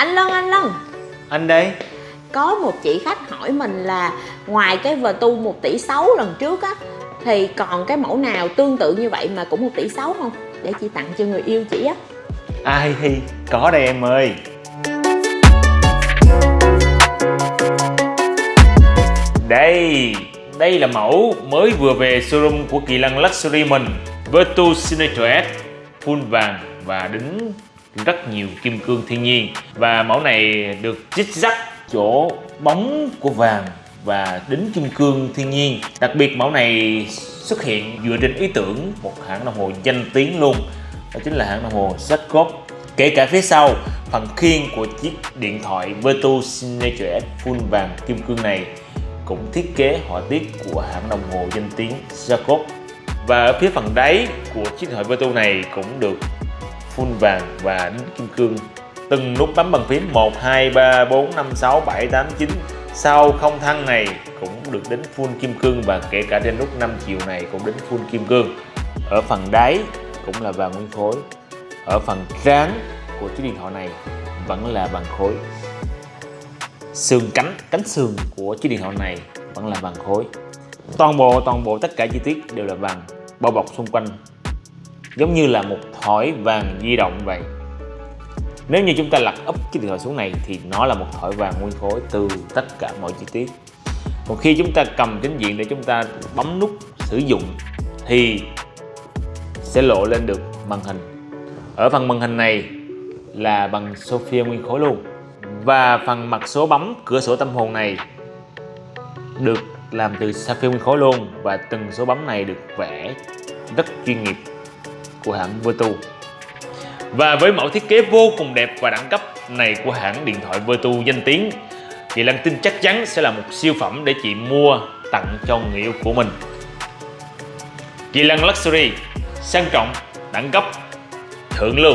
Anh Lân, anh Lân. Anh đây. Có một chị khách hỏi mình là Ngoài cái tu 1 tỷ 6 lần trước á Thì còn cái mẫu nào tương tự như vậy mà cũng 1 tỷ 6 không? Để chị tặng cho người yêu chị á. Ai thì có đây em ơi. Đây Đây là mẫu mới vừa về showroom của Kỳ Lân Luxury mình Virtu Signature S Full vàng và đính rất nhiều kim cương thiên nhiên. Và mẫu này được chích rắc chỗ bóng của vàng và đính kim cương thiên nhiên. Đặc biệt mẫu này xuất hiện dựa trên ý tưởng một hãng đồng hồ danh tiếng luôn Đó chính là hãng đồng hồ Seiko Kể cả phía sau, phần khiên của chiếc điện thoại Virtu Signature S full vàng kim cương này cũng thiết kế họa tiết của hãng đồng hồ danh tiếng Jacob và ở phía phần đáy của chiếc điện thoại Virtu này cũng được full vàng và đính kim cương. Từng nút bấm bằng phím 1, 2, 3, 4, 5, 6, 7, 8, 9 sau không thăng này cũng được đến full kim cương và kể cả trên nút 5 chiều này cũng đến full kim cương. Ở phần đáy cũng là vàng nguyên khối. Ở phần trán của chiếc điện thoại này vẫn là vàng khối. Xương cánh cánh sườn của chiếc điện thoại này vẫn là vàng khối. Toàn bộ toàn bộ tất cả chi tiết đều là vàng bao bọc xung quanh giống như là một thỏi vàng di động vậy. Nếu như chúng ta lật úp chiếc điện thoại xuống này thì nó là một thỏi vàng nguyên khối từ tất cả mọi chi tiết. Còn khi chúng ta cầm chính diện để chúng ta bấm nút sử dụng thì sẽ lộ lên được màn hình. Ở phần màn hình này là bằng Sophia nguyên khối luôn. Và phần mặt số bấm, cửa sổ tâm hồn này được làm từ sapphire nguyên khối luôn và từng số bấm này được vẽ rất chuyên nghiệp của hãng Vertu. và với mẫu thiết kế vô cùng đẹp và đẳng cấp này của hãng điện thoại Vertu danh tiếng chị Lan tin chắc chắn sẽ là một siêu phẩm để chị mua tặng cho người yêu của mình Kỳ Lân Luxury sang trọng, đẳng cấp, thượng lưu